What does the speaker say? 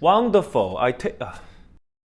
Wonderful. I take. Uh,